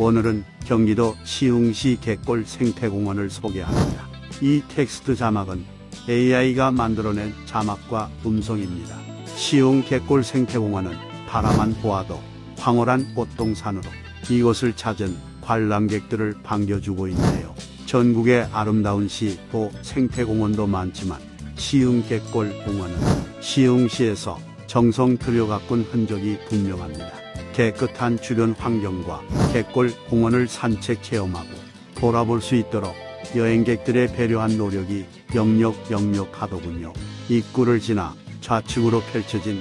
오늘은 경기도 시흥시 갯골 생태공원을 소개합니다. 이 텍스트 자막은 AI가 만들어낸 자막과 음성입니다. 시흥 갯골 생태공원은 바라만 보아도 황홀한 꽃동산으로 이곳을 찾은 관람객들을 반겨주고 있네요. 전국의 아름다운 시 또 생태공원도 많지만 시흥 갯골 공원은 시흥시에서 정성 들여 가꾼 흔적이 분명합니다. 깨끗한 주변 환경과 갯골 공원을 산책 체험하고 돌아볼 수 있도록 여행객들의 배려한 노력이 역력 역력하더군요. 입구를 지나 좌측으로 펼쳐진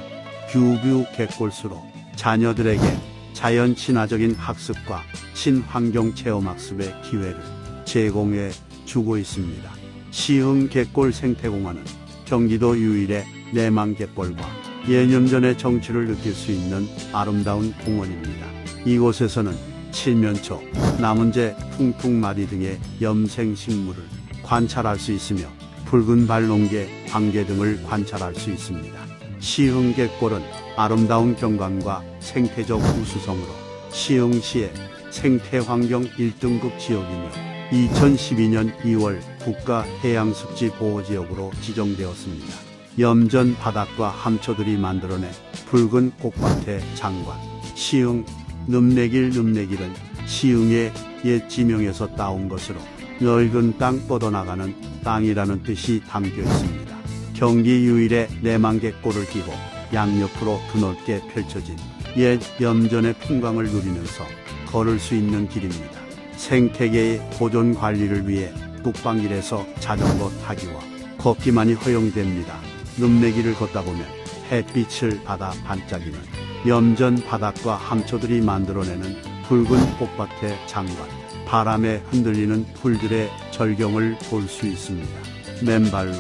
view view 갯골수로 자녀들에게 자연 친화적인 학습과 친환경 체험 학습의 기회를 제공해 주고 있습니다. 시흥 갯골 생태공원은 경기도 유일의 내망갯벌과 예념전의 정취를 느낄 수 있는 아름다운 공원입니다. 이곳에서는 칠면초, 나문재, 퉁퉁마리 등의 염생식물을 관찰할 수 있으며 붉은 발롱개, 광개 등을 관찰할 수 있습니다. 시흥갯골은 아름다운 경관과 생태적 우수성으로 시흥시의 생태환경 1등급 지역이며 2012년 2월 국가해양습지 보호지역으로 지정되었습니다. 염전 바닥과 함초들이 만들어낸 붉은 꽃밭의 장관 시흥 늠내길 늠내길은 시흥의 옛 지명에서 따온 것으로 넓은 땅 뻗어나가는 땅이라는 뜻이 담겨 있습니다. 경기 유일의 내만개골을 끼고 양옆으로 드넓게 펼쳐진 옛 염전의 풍광을 누리면서 걸을 수 있는 길입니다. 생태계의 보존 관리를 위해 북방길에서 자전거 타기와 걷기만이 허용됩니다. 늪내기를 걷다 보면 햇빛을 받아 반짝이는 염전 바닥과 함초들이 만들어내는 붉은 꽃밭의 장관, 바람에 흔들리는 풀들의 절경을 볼 수 있습니다. 맨발로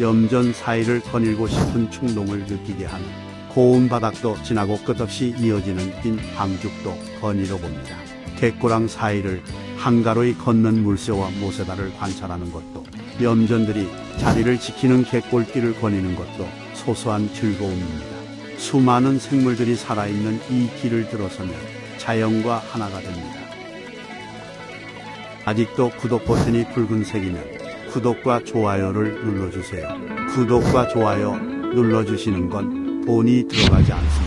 염전 사이를 거닐고 싶은 충동을 느끼게 하는 고운 바닥도 지나고 끝없이 이어지는 긴 방죽도 거닐어 봅니다. 갯고랑 사이를 한가로이 걷는 물새와 모세다를 관찰하는 것도 염전들이 자리를 지키는 갯골길을 거니는 것도 소소한 즐거움입니다. 수많은 생물들이 살아있는 이 길을 들어서면 자연과 하나가 됩니다. 아직도 구독 버튼이 붉은색이면 구독과 좋아요를 눌러주세요. 구독과 좋아요 눌러주시는 건 돈이 들어가지 않습니다.